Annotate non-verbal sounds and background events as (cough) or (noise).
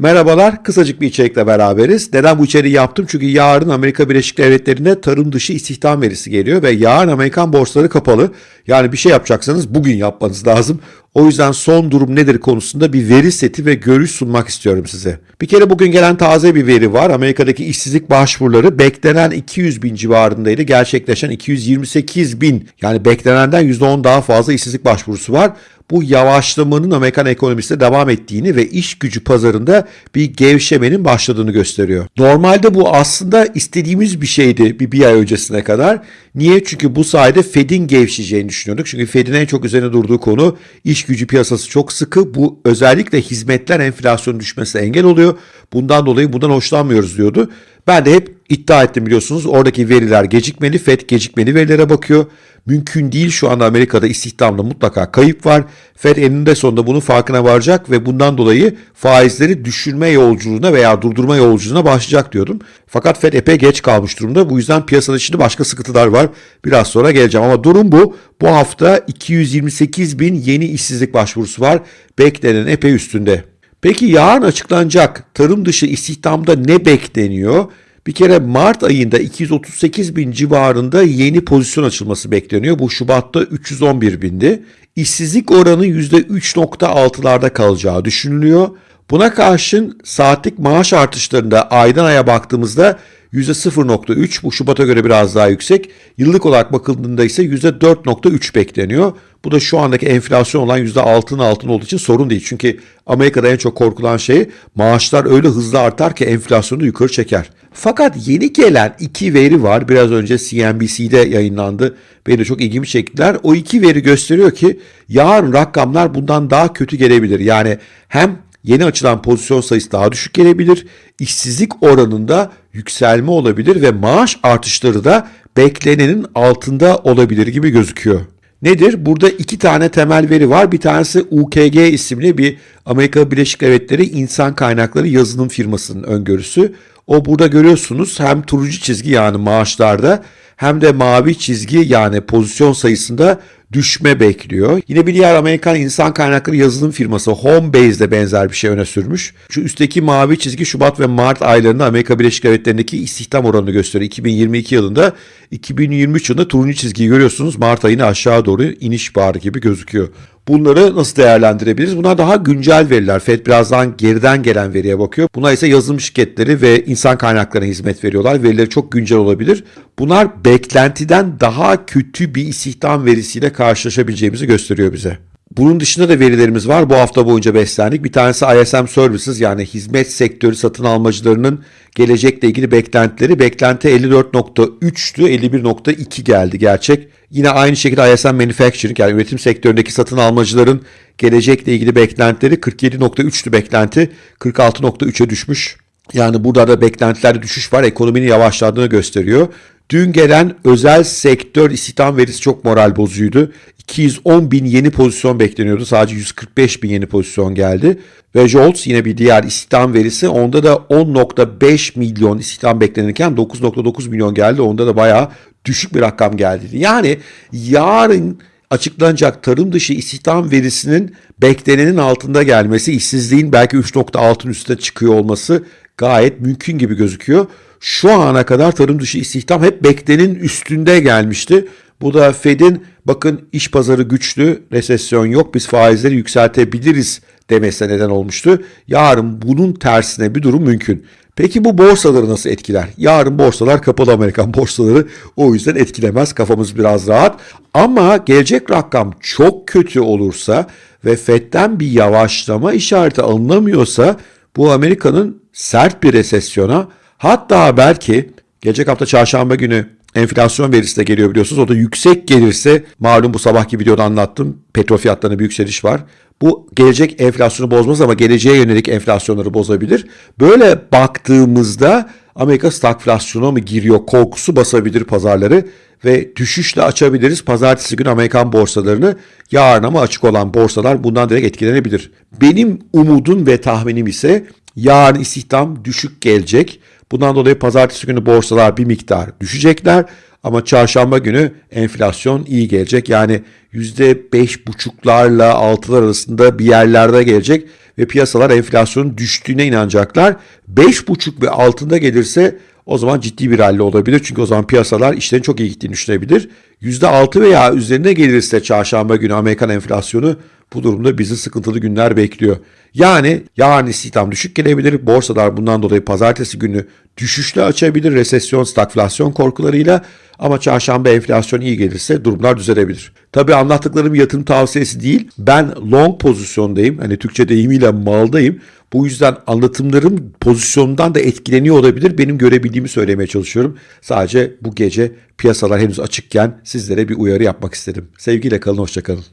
Merhabalar, kısacık bir içerikle beraberiz. Neden bu içeriği yaptım? Çünkü yarın Amerika Birleşik Devletleri'nde tarım dışı istihdam verisi geliyor ve yarın Amerikan borsaları kapalı. Yani bir şey yapacaksanız bugün yapmanız lazım. O yüzden son durum nedir konusunda bir veri seti ve görüş sunmak istiyorum size. Bir kere bugün gelen taze bir veri var. Amerika'daki işsizlik başvuruları beklenen 200 bin civarındaydı. Gerçekleşen 228 bin yani beklenenden %10 daha fazla işsizlik başvurusu var bu yavaşlamanın Amerikan ekonomisinde devam ettiğini ve iş gücü pazarında bir gevşemenin başladığını gösteriyor. Normalde bu aslında istediğimiz bir şeydi bir, bir ay öncesine kadar. Niye? Çünkü bu sayede Fed'in gevşeyeceğini düşünüyorduk. Çünkü Fed'in en çok üzerine durduğu konu iş gücü piyasası çok sıkı. Bu özellikle hizmetler enflasyonun düşmesine engel oluyor. Bundan dolayı bundan hoşlanmıyoruz diyordu. Ben de hep iddia ettim biliyorsunuz. Oradaki veriler gecikmeli. FED gecikmeli verilere bakıyor. Mümkün değil şu anda Amerika'da istihdamda mutlaka kayıp var. Fed eninde sonunda bunun farkına varacak ve bundan dolayı faizleri düşürme yolculuğuna veya durdurma yolculuğuna başlayacak diyordum. Fakat Fed epey geç kalmış durumda. Bu yüzden piyasada şimdi başka sıkıntılar var. Biraz sonra geleceğim ama durum bu. Bu hafta 228 bin yeni işsizlik başvurusu var. Beklenen epey üstünde. Peki yarın açıklanacak tarım dışı istihdamda ne bekleniyor? Bir kere Mart ayında 238 bin civarında yeni pozisyon açılması bekleniyor. Bu Şubat'ta 311 bindi. İşsizlik oranı %3.6'larda kalacağı düşünülüyor. Buna karşın saatlik maaş artışlarında aydan aya baktığımızda %0.3 bu Şubat'a göre biraz daha yüksek. Yıllık olarak bakıldığında ise %4.3 bekleniyor. Bu da şu andaki enflasyon olan %6'nın altında olduğu için sorun değil. Çünkü Amerika'da en çok korkulan şey maaşlar öyle hızlı artar ki enflasyonu yukarı çeker. Fakat yeni gelen iki veri var. Biraz önce CNBC'de yayınlandı. Beni de çok ilgimi çektiler. O iki veri gösteriyor ki yarın rakamlar bundan daha kötü gelebilir. Yani hem yeni açılan pozisyon sayısı daha düşük gelebilir. İşsizlik oranında yükselme olabilir ve maaş artışları da beklenenin altında olabilir gibi gözüküyor. Nedir? Burada iki tane temel veri var. Bir tanesi UKG isimli bir Amerika Birleşik Devletleri insan kaynakları yazılım firmasının öngörüsü. O burada görüyorsunuz hem turuncu çizgi yani maaşlarda hem de mavi çizgi yani pozisyon sayısında düşme bekliyor. Yine bir diğer Amerikan insan kaynakları yazılım firması Homebase de benzer bir şey öne sürmüş. Şu üstteki mavi çizgi Şubat ve Mart aylarında Amerika Birleşik Devletleri'ndeki istihdam oranını gösteriyor. 2022 yılında 2023 yılında turuncu çizgiyi görüyorsunuz. Mart ayını aşağı doğru iniş barı gibi gözüküyor. Bunları nasıl değerlendirebiliriz? Bunlar daha güncel veriler. FED birazdan geriden gelen veriye bakıyor. Bunlar ise yazılım şirketleri ve insan kaynaklarına hizmet veriyorlar. Verileri çok güncel olabilir. Bunlar beklentiden daha kötü bir istihdam verisiyle karşılaşabileceğimizi gösteriyor bize. Bunun dışında da verilerimiz var. Bu hafta boyunca beslendik. Bir tanesi ISM Services yani hizmet sektörü satın almacılarının gelecekle ilgili beklentileri. Beklenti 54.3'tü, 51.2 geldi gerçek. Yine aynı şekilde ISM Manufacturing yani üretim sektöründeki satın almacıların gelecekle ilgili beklentileri 47.3'tü beklenti, 46.3'e düşmüş. Yani burada da beklentilerde düşüş var. Ekonominin yavaşladığını gösteriyor. Dün gelen özel sektör istihdam verisi çok moral bozucuydu. 210 bin yeni pozisyon bekleniyordu. Sadece 145 bin yeni pozisyon geldi. Ve Jolts yine bir diğer istihdam verisi. Onda da 10.5 milyon istihdam beklenirken 9.9 milyon geldi. Onda da bayağı düşük bir rakam geldi. Yani yarın açıklanacak tarım dışı istihdam verisinin beklenenin altında gelmesi, işsizliğin belki 3.6'ın üstüne çıkıyor olması gayet mümkün gibi gözüküyor. Şu ana kadar tarım dışı istihdam hep beklenenin üstünde gelmişti. Bu da Fed'in bakın iş pazarı güçlü, resesyon yok, biz faizleri yükseltebiliriz demesine neden olmuştu. Yarın bunun tersine bir durum mümkün. Peki bu borsaları nasıl etkiler? Yarın borsalar kapalı Amerikan (laughs) borsaları o yüzden etkilemez. Kafamız biraz rahat. Ama gelecek rakam çok kötü olursa ve FED'den bir yavaşlama işareti alınamıyorsa bu Amerika'nın sert bir resesyona hatta belki gelecek hafta çarşamba günü enflasyon verisi de geliyor biliyorsunuz. O da yüksek gelirse malum bu sabahki videoda anlattım. Petrol fiyatlarında bir yükseliş var. Bu gelecek enflasyonu bozmaz ama geleceğe yönelik enflasyonları bozabilir. Böyle baktığımızda Amerika stagflasyona mı giriyor korkusu basabilir pazarları ve düşüşle açabiliriz pazartesi günü Amerikan borsalarını. Yarın ama açık olan borsalar bundan direkt etkilenebilir. Benim umudum ve tahminim ise yarın istihdam düşük gelecek. Bundan dolayı pazartesi günü borsalar bir miktar düşecekler. Ama çarşamba günü enflasyon iyi gelecek. Yani %5,5'larla 6'lar arasında bir yerlerde gelecek. ve piyasalar enflasyonun düştüğüne inanacaklar. 5,5 ve altında gelirse o zaman ciddi bir rally olabilir. Çünkü o zaman piyasalar işlerin çok iyi gittiğini düşünebilir. %6 veya üzerine gelirse çarşamba günü Amerikan enflasyonu bu durumda bizi sıkıntılı günler bekliyor. Yani yarın istihdam düşük gelebilir. Borsalar bundan dolayı pazartesi günü düşüşle açabilir. Resesyon, stagflasyon korkularıyla ama çarşamba enflasyon iyi gelirse durumlar düzelebilir. Tabii anlattıklarım yatırım tavsiyesi değil. Ben long pozisyondayım. Hani Türkçe deyimiyle maldayım. Bu yüzden anlatımlarım pozisyonundan da etkileniyor olabilir. Benim görebildiğimi söylemeye çalışıyorum. Sadece bu gece piyasalar henüz açıkken sizlere bir uyarı yapmak istedim. Sevgiyle kalın, hoşçakalın.